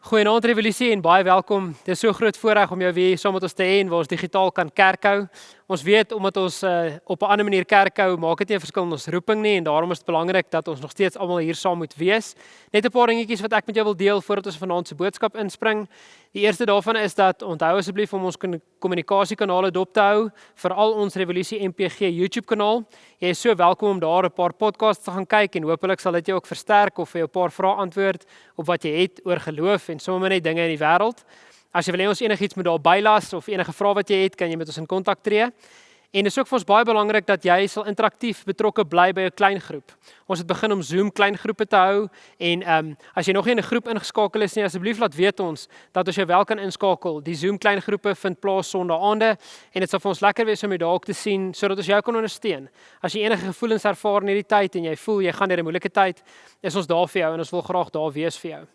Goeienaand Revolusie en baie welkom. Dit is so groot voorreg om jou weer saam met ons te hê en waar ons digitaal kan kerk hou. Ons weet omdat ons uh, op 'n ander manier kerk hou, maak dit nie 'n verskil in ons roeping nie en daarom is dit belangrik dat ons nog steeds almal hier saam moet wees. Net 'n paar dingetjies wat ek met jou wil deel voordat ons vanaand se boodskap inspring. Die eerste daarvan is dat onthou asseblief om ons kommunikasiekanale dop te hou, veral ons Revolusie MPG YouTube kanaal. Jy is so welkom om daar 'n paar podcasts te gaan kyk en hopelik sal dit jou ook versterk of vir jou 'n paar vrae antwoord op wat jy het oor geloof en sommer net dinge in die wêreld. As jy wil hê ons enigiets moet daar bylas of enige vrae wat jy het, kan jy met ons in kontak tree. En dit is ook vir ons baie belangrik dat jy sal interaktief betrokke bly by 'n klein groep. Ons het begin om Zoom klein groepe te hou en ehm um, as jy nog nie in 'n groep ingeskakel is nie, asseblief laat weet ons dat ons jou wel kan inskakel. Die Zoom klein groepe vind plaas Sondaande en dit sal vir ons lekker wees om jou daar ook te sien sodat ons jou kan ondersteun. As jy enige gevoelens ervaar in hierdie tyd en jy voel jy gaan deur 'n moeilike tyd, is ons daar vir jou en ons wil graag daar wees vir jou.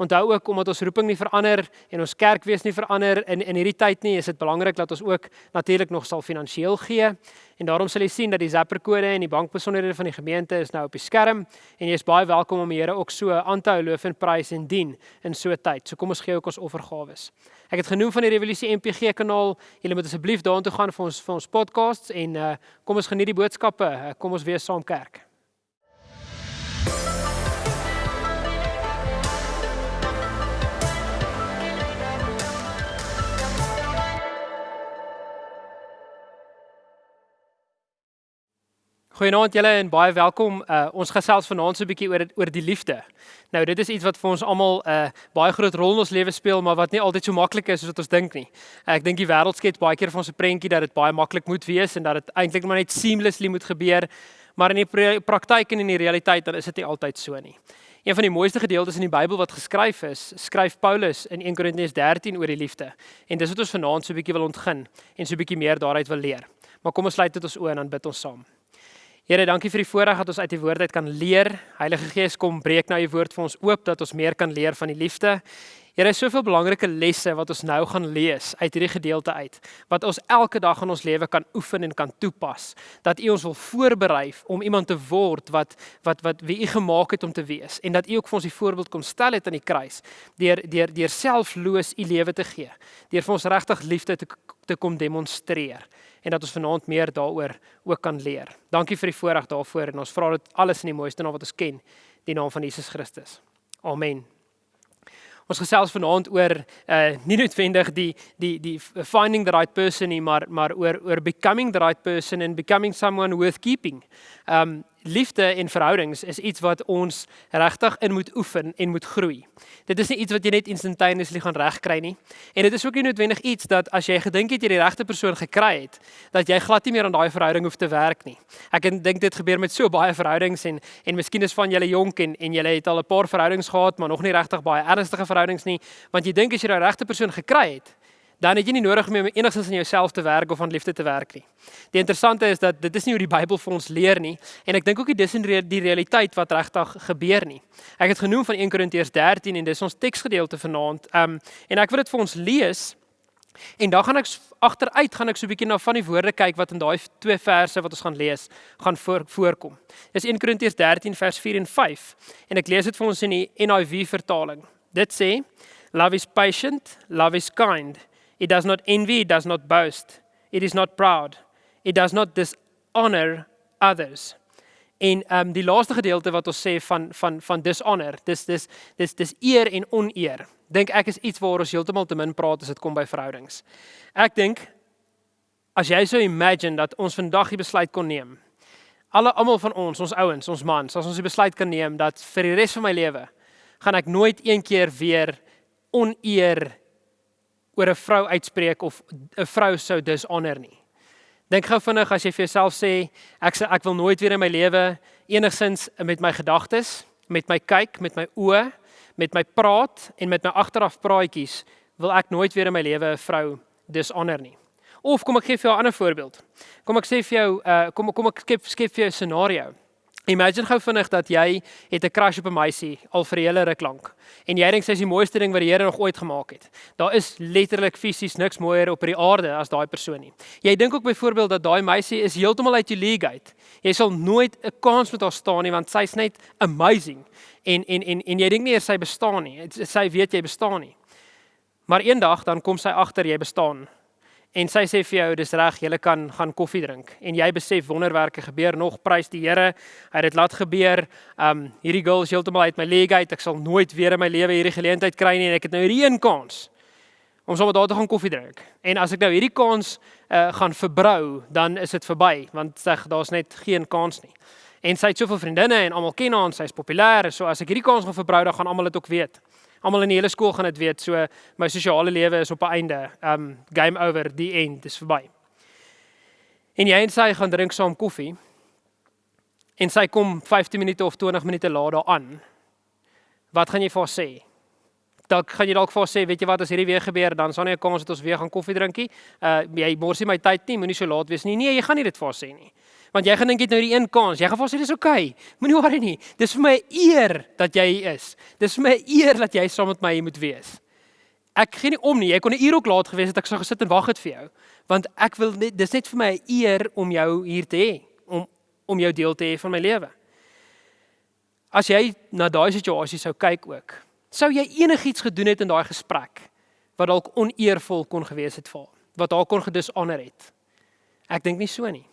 Onthou ook omdat ons roeping nie verander en ons kerk wees nie verander in in hierdie tyd nie, is dit belangrik dat ons ook natuurlik nog sal finansiëel gee. En daarom sal jy sien dat die Zapper kode en die bankbesonderhede van die gemeente is nou op die skerm en jy is baie welkom om die Here ook so aan te hou loof en prys en dien in so 'n tyd. So kom ons gee ook ons offergawes. Ek het genoem van die Revolusie MPG kanaal. Julle moet asseblief daartoe gaan vir ons vir ons podcasts en uh, kom ons geniet die boodskappe. Uh, kom ons wees saam kerk. Goeienaand julle en baie welkom. Uh, ons gesels vanaand so 'n bietjie oor oor die liefde. Nou dit is iets wat vir ons almal 'n uh, baie groot rol in ons lewe speel, maar wat nie altyd so maklik is soos wat ons dink nie. Ek dink die wêreld skets baie keer vir ons 'n prentjie dat dit baie maklik moet wees en dat dit eintlik maar net seamlessly moet gebeur, maar in die praktyk en in die realiteit dan is dit nie altyd so nie. Een van die mooiste gedeeltes in die Bybel wat geskryf is, skryf Paulus in 1 Korintiërs 13 oor die liefde. En dis wat ons vanaand so 'n bietjie wil ontgin en so 'n bietjie meer daaruit wil leer. Maar kom ons sluit dit ons oë en dan bid ons saam. Here, dankie vir die voorreg dat ons uit die woord uit kan leer. Heilige Gees, kom breek nou u woord vir ons oop dat ons meer kan leer van die liefde. Here, is soveel belangrike lesse wat ons nou gaan lees uit hierdie gedeelte uit, wat ons elke dag in ons lewe kan oefen en kan toepas. Dat u ons wil voorberei om iemand te word wat wat wat wie u gemaak het om te wees en dat u ook vir ons die voorbeeld kom stel het aan die kruis deur deur deur selfloos u lewe te gee. Deur vir ons regtig liefde te te kom demonstreer en dat ons vanaand meer daaroor ook kan leer. Dankie vir die voorreg daarvoor en ons vra dit alles in die mooiste naam wat ons ken, die naam van Jesus Christus. Amen. Ons gesels vanaand oor uh nie noodwendig die die die finding the right person nie, maar maar oor oor becoming the right person and becoming someone worth keeping. Um liefde en verhoudings is iets wat ons regtig in moet oefen en moet groei. Dit is nie iets wat jy net instantaneously gaan regkry nie. En dit is ook nie noodwendig iets dat as jy gedink het jy die regte persoon gekry het, dat jy glad nie meer aan daai verhouding hoef te werk nie. Ek dink dit gebeur met so baie verhoudings en en miskien is van julle jonk en en julle het al 'n paar verhoudings gehad, maar nog nie regtig baie ernstige verhoudings nie, want jy dink as jy die regte persoon gekry het, dan het jy nie nodig om enigstens aan jouself te werk of aan liefde te werk nie. Die interessante is dat dit is nie hoe die Bybel vir ons leer nie en ek dink ook nie dis in die realiteit wat regtig gebeur nie. Ek het genoem van 1 Korintiërs 13 en dis ons teksgedeelte vanaand. Um en ek wil dit vir ons lees en dan gaan ek agteruit gaan ek so 'n bietjie na van die woorde kyk wat in daai twee verse wat ons gaan lees gaan voor, voorkom. Dis 1 Korintiërs 13 vers 4 en 5 en ek lees dit vir ons in die NIV vertaling. Dit sê Love is patient, love is kind. It does not envy, it does not boast. It is not proud. It does not dishonor others. En ehm um, die laaste gedeelte wat ons sê van van van dishonor, dis dis dis dis eer en oneer. Dink ek is iets waar ons heeltemal te min praat as dit kom by verhoudings. Ek dink as jy sou imagine dat ons vandag die besluit kon neem. Alle almal van ons, ons ouens, ons mans, as ons die besluit kan neem dat vir die res van my lewe gaan ek nooit een keer weer oneer oor 'n vrou uitspreek of 'n vrou sou dishonor nie. Dink gou vinnig as jy vir jouself sê ek sê ek wil nooit weer in my lewe enigsins met my gedagtes, met my kyk, met my oë, met my praat en met my agteraf praatjies wil ek nooit weer in my lewe 'n vrou dishonor nie. Of kom ek gee vir jou 'n ander voorbeeld. Kom ek sê vir jou uh kom kom ek skep skep vir jou 'n scenario. Imagine gou vinnig dat jy het 'n crush op 'n meisie al vir 'n hele ruk lank en jy dink sy is die mooiste ding wat die Here nog ooit gemaak het. Daar is letterlik fisies niks mooier op die aarde as daai persoon nie. Jy dink ook byvoorbeeld dat daai meisie is heeltemal uit jou league uit. Jy sal nooit 'n kans met haar staan nie want sy's net amazing. En en en en jy dink nie eers sy bestaan nie. Sy weet jy bestaan nie. Maar eendag dan kom sy agter jy bestaan en sy sê vir jou dis reg jy kan gaan koffie drink. En jy besef wonderwerke gebeur nog. Prys die Here. Hy het dit laat gebeur. Um hierdie girl is heeltemal uit my league uit. Ek sal nooit weer in my lewe hierdie geleentheid kry nie en ek het nou hierdie een kans om sommer daar te gaan koffie drink. En as ek nou hierdie kans uh, gaan verbrou dan is dit verby want sê daar's net geen kans nie. En sy het soveel vriendinne en almal ken haar en sy's populêr so as ek hierdie kans gaan verbrou dan gaan almal dit ook weet Almal in die hele skool gaan dit weet. So my sosiale lewe is op 'n einde. Um game over, die end is verby. En jy en sy gaan drink saam koffie. En sy kom 15 minute of 20 minute later aan. Wat gaan jy vir haar sê? Dalk gaan jy dalk vir haar sê, weet jy wat, as hierdie weer gebeur, dan sal nie 'n kans dat ons weer gaan koffie drinkie. Uh jy mors nie my tyd nie, moenie so laat wees nie. Nee, jy gaan nie dit vir haar sê nie. Want jy gaan dink jy het nou die een kans. Jy gaan vir sê dis oukei. Okay. Moenie worry nie. Dis vir my 'n eer dat jy hier is. Dis vir my 'n eer dat jy saam met my hier moet wees. Ek gee nie om nie. Jy kon 'n uur ook laat gewees het ek sou gesit en wag het vir jou. Want ek wil net dis net vir my 'n eer om jou hier te hê, om om jou deel te hê van my lewe. As jy na daai situasie sou kyk ook, sou jy enigiets gedoen het in daai gesprek wat dalk oneervol kon gewees het vir wat haar kon gedishonor het. Ek dink nie so nie.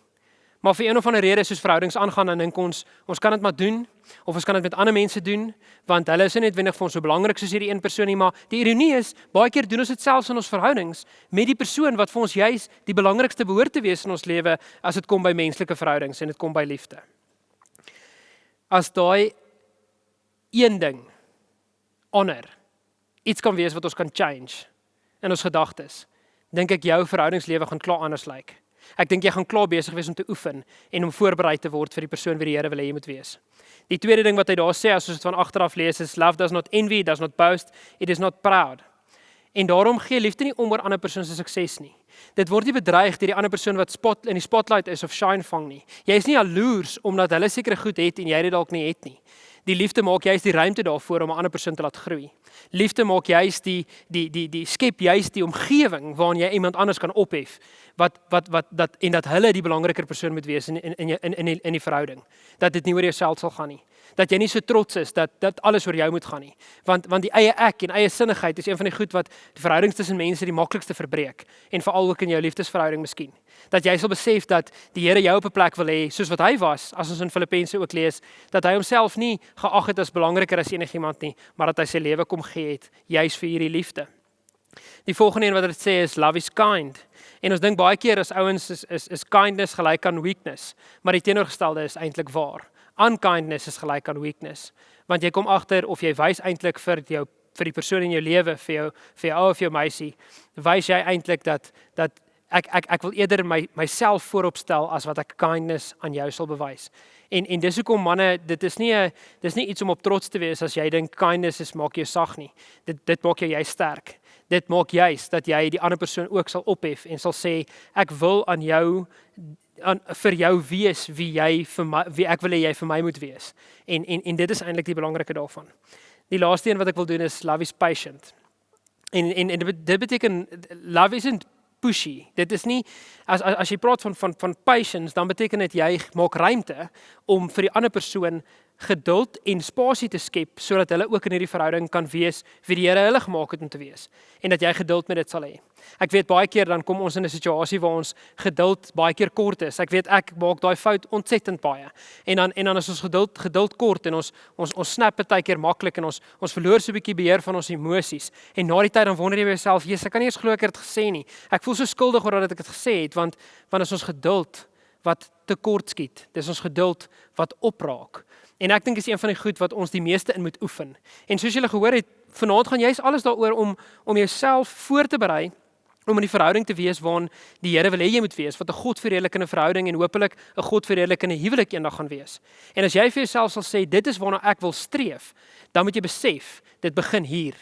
Maar vir een of ander rede soos verhoudings aangaan dan dink ons ons kan dit maar doen of ons kan dit met ander mense doen want hulle is nie noodwendig vir ons so belangrik soos hierdie een persoon nie maar die ironie is baie keer doen ons dit selfs in ons verhoudings met die persoon wat vir ons juis die belangrikste behoort te wees in ons lewe as dit kom by menslike verhoudings en dit kom by liefde. As daai een ding honor iets kan wees wat ons kan change in ons gedagtes dink ek jou verhoudingslewe gaan klaar anders lyk. Like. Ek dink jy gaan klaar besig wees om te oefen en om voorberei te word vir die persoon wie die Here wil hê jy moet wees. Die tweede ding wat hy daar sê as ons dit van agter af lees is love does not envy, does not boast, it is not proud. En daarom gee liefde nie om oor ander persoon se sukses nie. Dit word nie bedreig deur die ander persoon wat spot in die spotlight is of shine vang nie. Jy is nie jaloers omdat hulle sekere goed het en jy dit dalk nie het nie. Die liefde maak juist die ruimte daarvoor om 'n ander persoon te laat groei. Liefde maak juist die die die die skep juist die omgewing waarin jy iemand anders kan ophef wat wat wat dat en dat hulle die belangriker persoon moet wees in in in in in die, in die verhouding. Dat dit nie oor jouself sal gaan nie. Dat jy nie so trots is dat dat alles oor jou moet gaan nie. Want want die eie ek en eie sinnigheid is een van die goed wat die verhoudings tussen mense die maklikste verbreek en veral ook in jou liefdesverhouding miskien. Dat jy sal besef dat die Here jou op 'n plek wil hê soos wat hy was as ons in Filippense ook lees dat hy homself nie geag het as belangriker as enigiemand nie, maar dat hy sy lewe kom gee het juis vir hierdie liefde. Die volgende een wat dit sê is love is kind. En ons dink baie keer as ouens is is is kindness gelyk aan weakness, maar die teenoorgestelde is eintlik waar. Unkindness is gelyk aan weakness, want jy kom agter of jy wys eintlik vir jou vir die persoon in jou lewe, vir jou vir jou ou of jou meisie, wys jy eintlik dat dat ek ek ek wil eerder my myself vooropstel as wat ek kindness aan jou sal bewys. En en dis hoekom manne, dit is nie 'n dis nie iets om op trots te wees as jy dink kindness is maak jou sag nie. Dit dit maak jou jy sterk dit maak juis dat jy die ander persoon ook sal ophef en sal sê ek wil aan jou aan vir jou wees wie jy vir my wie ek wil hê jy vir my moet wees. En en en dit is eintlik die belangrike daarvan. Die laaste een wat ek wil doen is love is patient. En en, en dit beteken love isn't pushy. Dit is nie as as, as jy praat van van van patience dan beteken dit jy maak ruimte om vir die ander persoon geduld en spasie te skep sodat hulle ook in hierdie verhouding kan wees wie die Here hulle gemaak het om te wees en dat jy geduld met dit sal hê. Ek weet baie keer dan kom ons in 'n situasie waar ons geduld baie keer kort is. Ek weet ek maak daai fout ontsettend baie. En dan en dan is ons geduld geduld kort en ons ons ons snap baie keer maklik en ons ons verloor so 'n bietjie beheer van ons emosies. En na die tyd dan wonder jy jouself, "Jesus, ek kan nie eens glo ek het dit gesê nie. Ek voel so skuldig oor dat ek dit gesê het want want as ons geduld wat te kort skiet. Dis ons geduld wat opraak. En ek dink is een van die goed wat ons die meeste in moet oefen. En soos julle gehoor het, vanaand gaan jy's alles daaroor om om jouself voor te berei om in die verhouding te wees waarin die Here wil hê jy moet wees, wat 'n God verheerlikende verhouding en hopelik 'n God verheerlikende huwelik eendag gaan wees. En as jy vir jouself sal sê dit is waarna ek wil streef, dan moet jy besef dit begin hier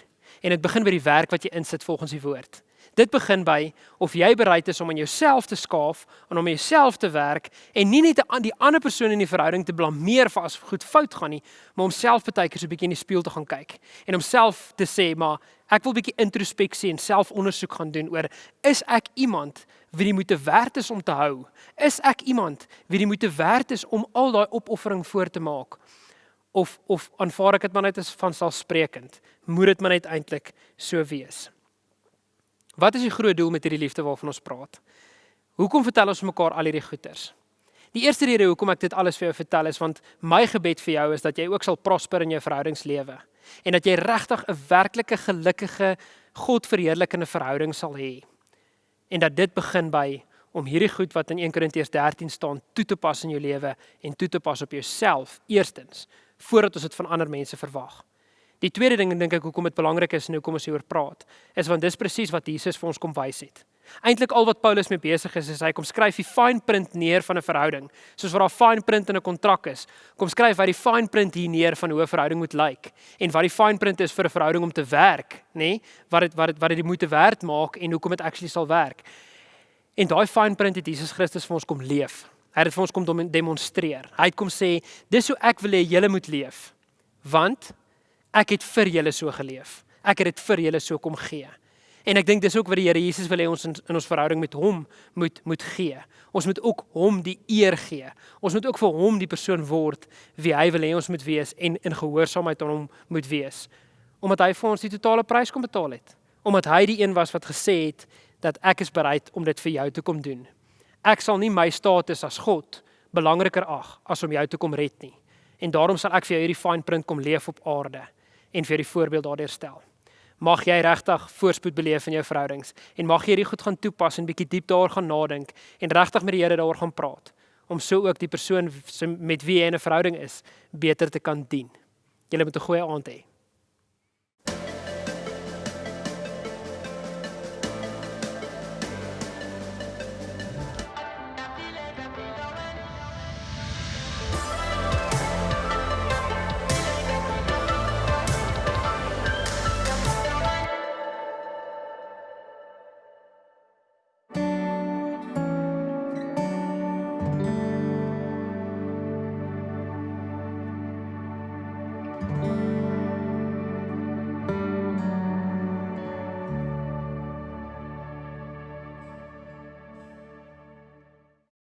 en dit begin by die werk wat jy insit volgens die woord. Dit begin by of jy bereid is om aan jouself te skaaf en om jouself te werk en nie net aan die ander persoon in die verhouding te blameer vir as goed fout gaan nie, maar om self baie keer so 'n bietjie in die spieël te gaan kyk en homself te sê, maar ek wil bietjie introspeksie en selfondersoek gaan doen oor is ek iemand wie die moeite werd is om te hou? Is ek iemand wie die moeite werd is om al daai opoffering voor te maak? Of of aanvaar ek dit maar net as vanselfsprekend? Moet dit maar net eintlik so wees? Wat is die groot doel met hierdie liefde waarvan ons praat? Hoekom vertel ons mekaar al hierdie goeters? Die eerste rede hoekom ek dit alles vir jou vertel is want my gebed vir jou is dat jy ook sal prosper in jou verhoudingslewe en dat jy regtig 'n werklike gelukkige God verheerlikende verhouding sal hê. En dat dit begin by om hierdie goed wat in 1 Korintiërs 13 staan toe te pas in jou lewe en toe te pas op jouself eerstens voordat ons dit van ander mense verwag. Die tweede ding dink ek hoekom dit belangrik is en hoekom ons hieroor praat, is want dis presies wat Jesus vir ons kom wys het. Eintlik al wat Paulus mee besig is, is hy kom skryf die fine print neer van 'n verhouding, soos wat daar fine print in 'n kontrak is. Kom skryf hy die fine print hier neer van hoe 'n verhouding moet lyk en wat die fine print is vir 'n verhouding om te werk, nê? Nee? Wat dit wat dit wat dit die moeite werd maak en hoekom dit actually sal werk. En daai fine print het Jesus Christus vir ons kom leef. Hy het dit vir ons kom demonstreer. Hy het kom sê, dis hoe ek wil hê julle moet leef. Want ek het vir julle so geleef. Ek het dit vir julle so kom gee. En ek dink dis ook wat die Here Jesus wil hê ons in, in ons verhouding met hom moet moet gee. Ons moet ook hom die eer gee. Ons moet ook vir hom die persoon word wie hy wil hê ons moet wees en in gehoorsaamheid aan hom moet wees. Omdat hy vir ons die totale prys kom betaal het. Omdat hy die een was wat gesê het dat ek is bereid om dit vir jou te kom doen. Ek sal nie my status as God belangriker ag as om jou te kom red nie. En daarom sal ek vir jou hierdie fine print kom leef op aarde en vir die voorbeeld daardeur stel. Mag jy regtig voorspoed beleef in jou verhoudings en mag jy hierdie goed gaan toepas en bietjie diep daaroor gaan nadink en regtig met die Here daaroor gaan praat om so ook die persoon met wie jy 'n verhouding is beter te kan dien. Julle moet 'n goeie aand hê.